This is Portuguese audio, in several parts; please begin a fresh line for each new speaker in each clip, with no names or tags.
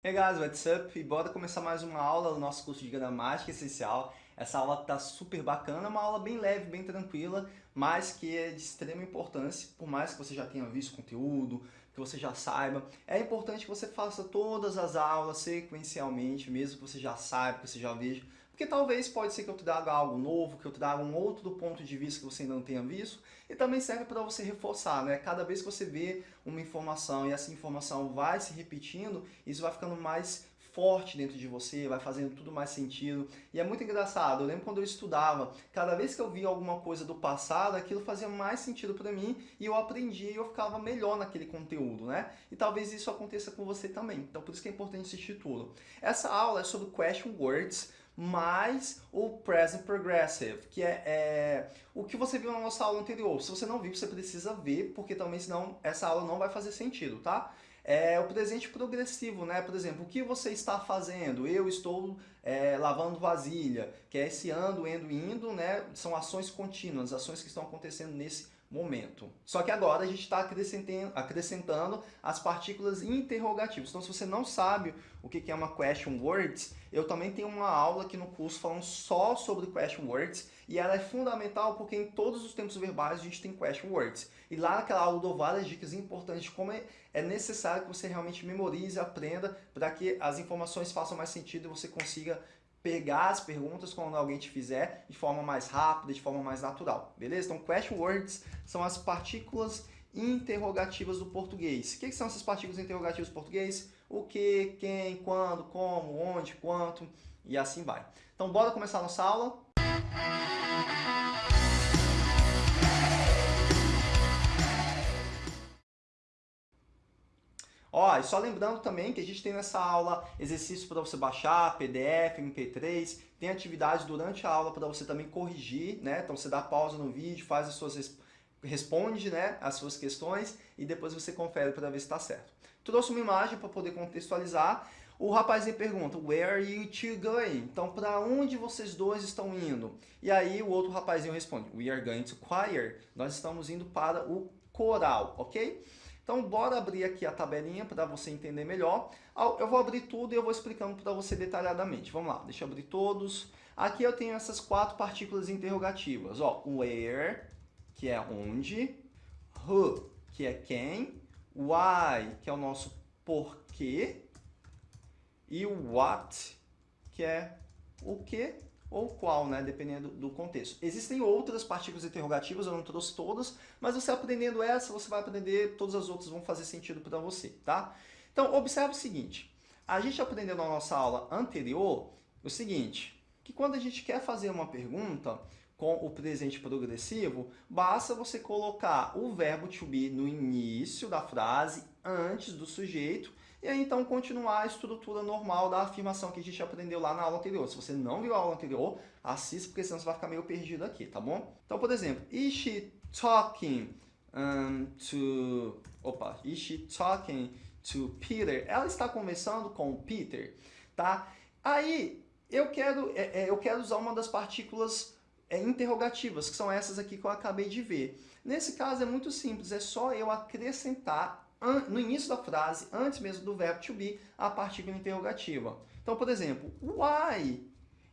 Hey guys, what's up? E bora começar mais uma aula do nosso curso de gramática essencial. Essa aula tá super bacana, é uma aula bem leve, bem tranquila, mas que é de extrema importância, por mais que você já tenha visto conteúdo, que você já saiba. É importante que você faça todas as aulas sequencialmente, mesmo que você já saiba, que você já veja, porque talvez pode ser que eu traga algo novo, que eu traga um outro ponto de vista que você ainda não tenha visto, e também serve para você reforçar, né? Cada vez que você vê uma informação e essa informação vai se repetindo, isso vai ficando mais forte dentro de você, vai fazendo tudo mais sentido. E é muito engraçado, eu lembro quando eu estudava, cada vez que eu via alguma coisa do passado, aquilo fazia mais sentido para mim e eu aprendia e eu ficava melhor naquele conteúdo, né? E talvez isso aconteça com você também. Então por isso que é importante assistir tudo. Essa aula é sobre question words, mais o present progressive, que é, é, o que você viu na nossa aula anterior. Se você não viu, você precisa ver, porque também senão essa aula não vai fazer sentido, tá? É o presente progressivo, né? Por exemplo, o que você está fazendo? Eu estou é, lavando vasilha, que é esse ando, endo, indo, né? São ações contínuas, ações que estão acontecendo nesse momento. Só que agora a gente está acrescentando, acrescentando as partículas interrogativas. Então, se você não sabe o que é uma question words, eu também tenho uma aula aqui no curso falando só sobre question words e ela é fundamental porque em todos os tempos verbais a gente tem question words. E lá naquela aula eu dou várias dicas importantes de como é necessário que você realmente memorize, aprenda para que as informações façam mais sentido e você consiga pegar as perguntas quando alguém te fizer de forma mais rápida, de forma mais natural, beleza? Então, question words são as partículas interrogativas do português. O que são essas partículas interrogativas do português? O que, quem, quando, como, onde, quanto e assim vai. Então, bora começar a nossa aula? Ó, e só lembrando também que a gente tem nessa aula exercícios para você baixar, PDF, MP3, tem atividades durante a aula para você também corrigir, né? Então você dá pausa no vídeo, faz as suas responde, né, as suas questões e depois você confere para ver se está certo. Trouxe uma imagem para poder contextualizar. O rapazinho pergunta, where are you two going? Então, para onde vocês dois estão indo? E aí o outro rapazinho responde, we are going to choir. Nós estamos indo para o coral, ok? Então, bora abrir aqui a tabelinha para você entender melhor. Eu vou abrir tudo e eu vou explicando para você detalhadamente. Vamos lá, deixa eu abrir todos. Aqui eu tenho essas quatro partículas interrogativas. Ó, where, que é onde. Who, que é quem. Why, que é o nosso porquê. E what, que é o que ou qual, né? dependendo do contexto. Existem outras partículas interrogativas, eu não trouxe todas, mas você aprendendo essa, você vai aprender, todas as outras vão fazer sentido para você, tá? Então, observe o seguinte, a gente aprendeu na nossa aula anterior o seguinte, que quando a gente quer fazer uma pergunta com o presente progressivo, basta você colocar o verbo to be no início da frase, antes do sujeito, e aí, então, continuar a estrutura normal da afirmação que a gente aprendeu lá na aula anterior. Se você não viu a aula anterior, assista, porque senão você vai ficar meio perdido aqui, tá bom? Então, por exemplo, is she talking um, to... Opa, is she talking to Peter? Ela está conversando com o Peter, tá? Aí, eu quero, é, é, eu quero usar uma das partículas é, interrogativas, que são essas aqui que eu acabei de ver. Nesse caso, é muito simples, é só eu acrescentar no início da frase, antes mesmo do verbo to be, a partícula interrogativa. Então, por exemplo, why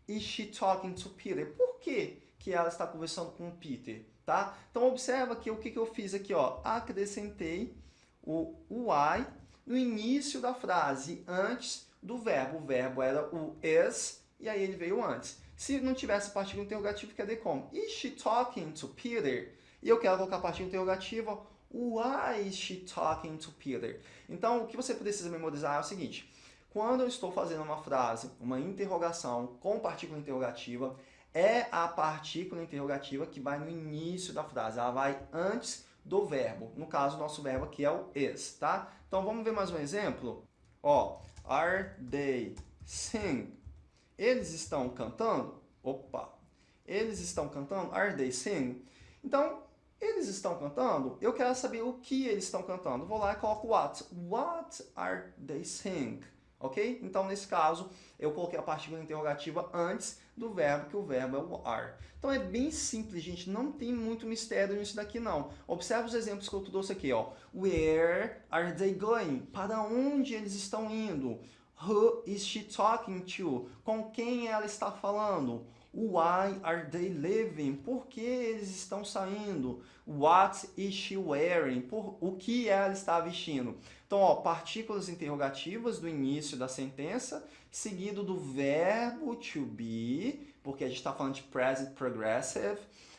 is she talking to Peter? Por que, que ela está conversando com o Peter? Tá? Então, observa que o que, que eu fiz aqui, ó, acrescentei o why no início da frase, antes do verbo. O verbo era o is, e aí ele veio antes. Se não tivesse partícula interrogativa, cadê como? Is she talking to Peter? E eu quero colocar a partícula interrogativa, Why is she talking to Peter? Então, o que você precisa memorizar é o seguinte. Quando eu estou fazendo uma frase, uma interrogação com partícula interrogativa, é a partícula interrogativa que vai no início da frase. Ela vai antes do verbo. No caso, o nosso verbo aqui é o is, tá? Então, vamos ver mais um exemplo? Ó, are they sing? Eles estão cantando? Opa! Eles estão cantando? Are they sing? Então, eles estão cantando? Eu quero saber o que eles estão cantando. Vou lá e coloco what. What are they sing? Ok? Então, nesse caso, eu coloquei a partícula interrogativa antes do verbo, que o verbo é o are. Então, é bem simples, gente. Não tem muito mistério nisso daqui, não. Observe os exemplos que eu trouxe aqui. Ó. Where are they going? Para onde eles estão indo? Who is she talking to? Com quem ela está falando? Why are they leaving? Por que eles estão saindo? What is she wearing? Por o que ela está vestindo? Então, ó, partículas interrogativas do início da sentença, seguido do verbo to be, porque a gente está falando de present progressive.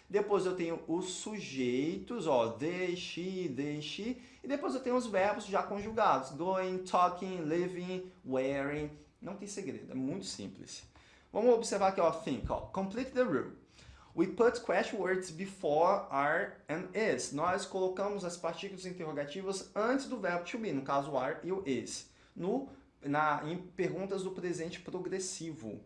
Depois eu tenho os sujeitos, ó, they, she, they, she. E depois eu tenho os verbos já conjugados, going, talking, living, wearing. Não tem segredo, é muito simples. Vamos observar aqui, ó, think, ó, complete the rule. We put question words before are and is. Nós colocamos as partículas interrogativas antes do verbo to be, no caso are e o is, no, na, em perguntas do presente progressivo.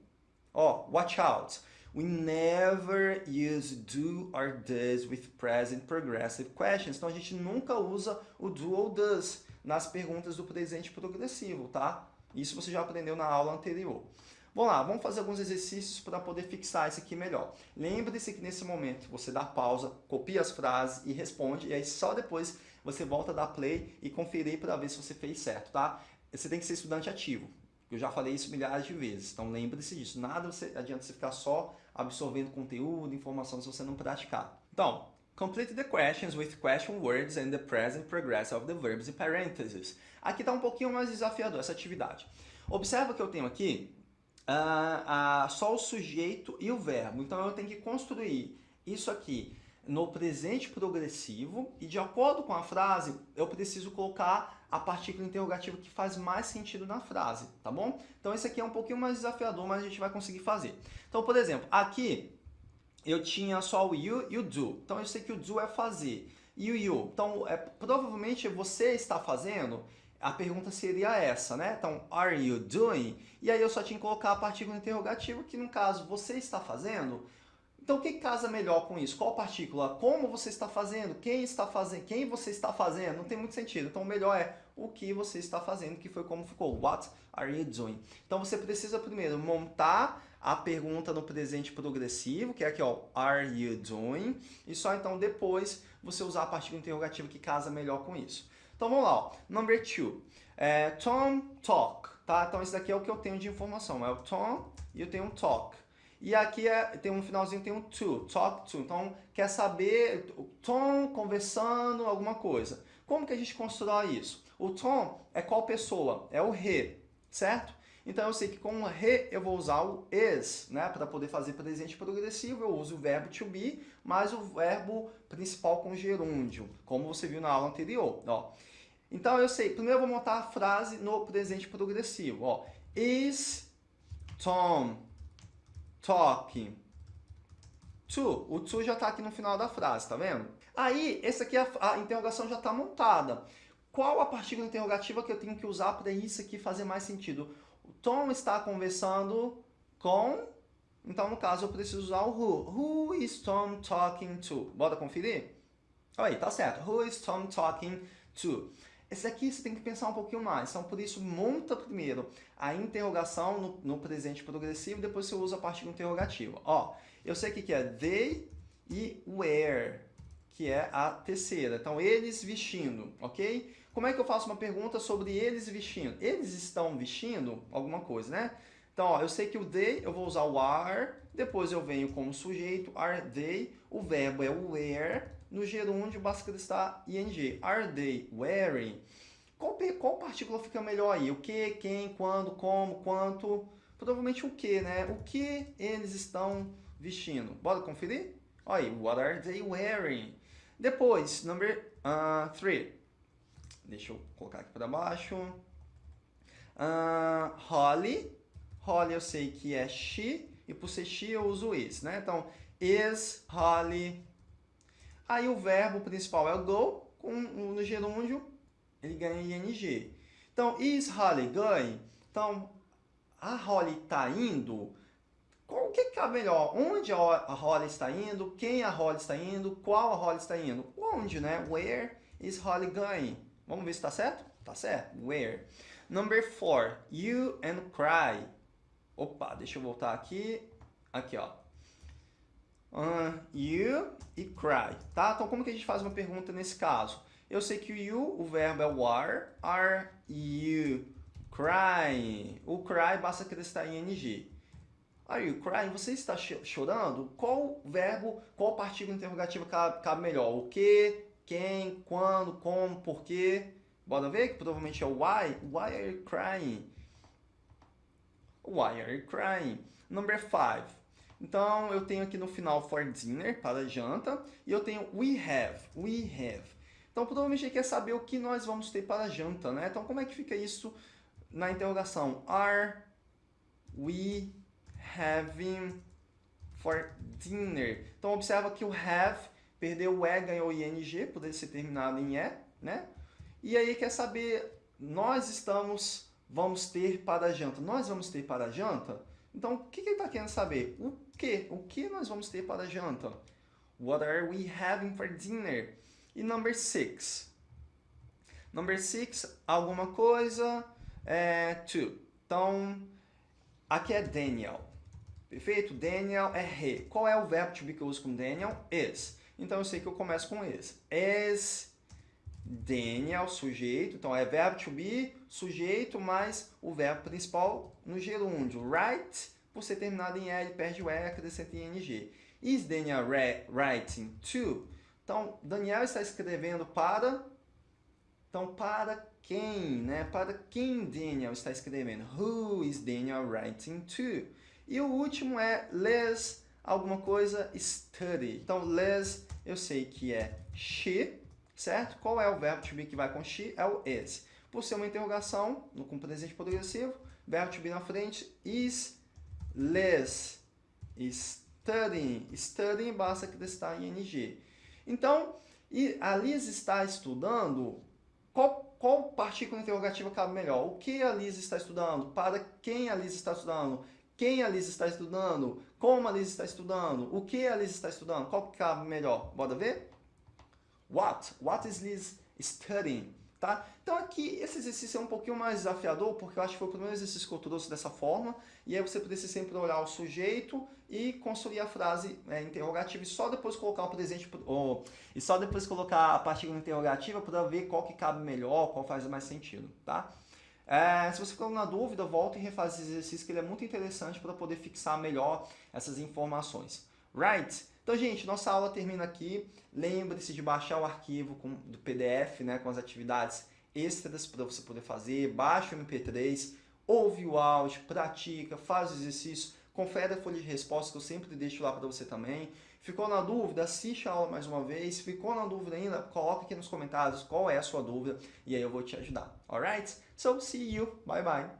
Ó, watch out. We never use do or does with present progressive questions. Então a gente nunca usa o do ou does nas perguntas do presente progressivo, tá? Isso você já aprendeu na aula anterior. Vamos lá, vamos fazer alguns exercícios para poder fixar isso aqui melhor. Lembre-se que nesse momento você dá pausa, copia as frases e responde, e aí só depois você volta a dar play e conferir para ver se você fez certo, tá? Você tem que ser estudante ativo. Eu já falei isso milhares de vezes, então lembre-se disso. Nada você, adianta você ficar só absorvendo conteúdo, informação, se você não praticar. Então, complete the questions with question words and the present progressive of the verbs in parentheses. Aqui está um pouquinho mais desafiador essa atividade. Observa que eu tenho aqui uh, só o sujeito e o verbo. Então eu tenho que construir isso aqui no presente progressivo e de acordo com a frase eu preciso colocar a partícula interrogativa que faz mais sentido na frase, tá bom? Então esse aqui é um pouquinho mais desafiador, mas a gente vai conseguir fazer. Então, por exemplo, aqui eu tinha só o you e o do. Então eu sei que o do é fazer. E o you, então é, provavelmente você está fazendo a pergunta seria essa, né? Então, are you doing? E aí eu só tinha que colocar a partícula interrogativa, que no caso, você está fazendo. Então, o que casa melhor com isso? Qual partícula? Como você está fazendo? Quem está fazendo? Quem você está fazendo? Não tem muito sentido. Então, o melhor é o que você está fazendo, que foi como ficou. What are you doing? Então, você precisa primeiro montar a pergunta no presente progressivo, que é aqui, ó, are you doing? E só então depois você usar a partícula interrogativa que casa melhor com isso. Então vamos lá, ó. number two. É, Tom talk, tá? Então esse daqui é o que eu tenho de informação, é o Tom e eu tenho um talk. E aqui é, tem um finalzinho, tem um to, talk to. Então, quer saber o Tom conversando alguma coisa. Como que a gente constrói isso? O Tom é qual pessoa? É o he, certo? Então eu sei que com o he eu vou usar o is, né? Para poder fazer presente progressivo, eu uso o verbo to be, mais o verbo principal com gerúndio, como você viu na aula anterior. Ó. Então eu sei, primeiro eu vou montar a frase no presente progressivo. Ó. Is Tom talking to? O to já está aqui no final da frase, tá vendo? Aí, essa aqui, a, a interrogação já está montada. Qual a partícula interrogativa que eu tenho que usar para isso aqui fazer mais sentido? O Tom está conversando com... Então, no caso, eu preciso usar o who. Who is Tom talking to? Bora conferir? Aí, tá certo. Who is Tom talking to? Esse aqui você tem que pensar um pouquinho mais. Então, por isso, monta primeiro a interrogação no, no presente progressivo, depois você usa a partícula interrogativa. Ó, eu sei que, que é they e where, que é a terceira. Então, eles vestindo, ok? Como é que eu faço uma pergunta sobre eles vestindo? Eles estão vestindo alguma coisa, né? Então, ó, eu sei que o they, eu vou usar o are, depois eu venho como sujeito, are they, o verbo é o wear, no gerúndio basta estar ing. Are they wearing? Qual, qual partícula fica melhor aí? O que, quem, quando, como, quanto? Provavelmente o que, né? O que eles estão vestindo? Bora conferir? Olha aí, what are they wearing? Depois, number 3. Uh, Deixa eu colocar aqui para baixo. Uh, Holly. Holly eu sei que é she. E por ser she eu uso is, né? Então, is Holly Aí o verbo principal é go, com, no gerúndio ele ganha ing. Então, is Holly going? Então, a Holly está indo? O que, que é melhor? Onde a Holly está indo? Quem a Holly está indo? Qual a Holly está indo? Onde, né? Where is Holly going? Vamos ver se está certo? Tá certo. Where. Number four. You and cry. Opa, deixa eu voltar aqui. Aqui, ó uh, you e cry, tá? Então, como que a gente faz uma pergunta nesse caso? Eu sei que o you, o verbo é o are, are you crying. O cry basta acrescentar ing. Are you crying? Você está chorando? Qual verbo, qual partícula interrogativa cabe, melhor? O que, quem, quando, como, por quê? Bora ver que provavelmente é o why. Why are you crying? Why are you crying? Number five. Então, eu tenho aqui no final for dinner, para janta, e eu tenho we have, we have. Então, provavelmente ele quer saber o que nós vamos ter para janta, né? Então, como é que fica isso na interrogação? Are we having for dinner? Então, observa que o have perdeu o E, ganhou o ING, poderia ser terminado em E, né? E aí quer saber, nós estamos, vamos ter para janta. Nós vamos ter para janta? Então, o que, que ele está querendo saber? O que? O que nós vamos ter para janta? What are we having for dinner? E number six. Number six, alguma coisa, é to. Então, aqui é Daniel. Perfeito? Daniel é he. Qual é o verbo to be que eu uso com Daniel? Is. Então, eu sei que eu começo com is. Is Daniel, sujeito, então é verbo to be, sujeito, mais o verbo principal no gerúndio. Write, por ser terminado em L, perde o E, acrescenta em NG. Is Daniel writing to? Então, Daniel está escrevendo para... Então, para quem, né? Para quem Daniel está escrevendo? Who is Daniel writing to? E o último é les, alguma coisa, study. Então, les, eu sei que é she, certo? Qual é o verbo to be que vai com she? É o is. Por ser uma interrogação, com presente progressivo, verbo to be na frente, is, less, studying. Studying basta acrescentar em ing. Então, a Liz está estudando, qual, qual partícula interrogativa cabe melhor? O que a Liz está estudando? Para quem a Liz está estudando? Quem a Liz está estudando? Como a Liz está estudando? O que a Liz está estudando? Qual que cabe melhor? Bora ver? What? What is Liz studying? Tá? Então aqui, esse exercício é um pouquinho mais desafiador, porque eu acho que foi o primeiro exercício que eu trouxe dessa forma, e aí você precisa sempre olhar o sujeito e construir a frase é, interrogativa, e só depois colocar o presente, ou, e só depois colocar a partícula interrogativa para ver qual que cabe melhor, qual faz mais sentido, tá? É, se você ficou na dúvida, volta e refaz esse exercício, que ele é muito interessante para poder fixar melhor essas informações. Right? Então, gente, nossa aula termina aqui. Lembre-se de baixar o arquivo com, do PDF, né, com as atividades extras para você poder fazer. Baixa o MP3, ouve o áudio, pratica, faz o exercício, confere a folha de resposta que eu sempre deixo lá para você também. Ficou na dúvida? Assiste a aula mais uma vez. Ficou na dúvida ainda? Coloca aqui nos comentários qual é a sua dúvida e aí eu vou te ajudar. Alright? So, see you. Bye, bye.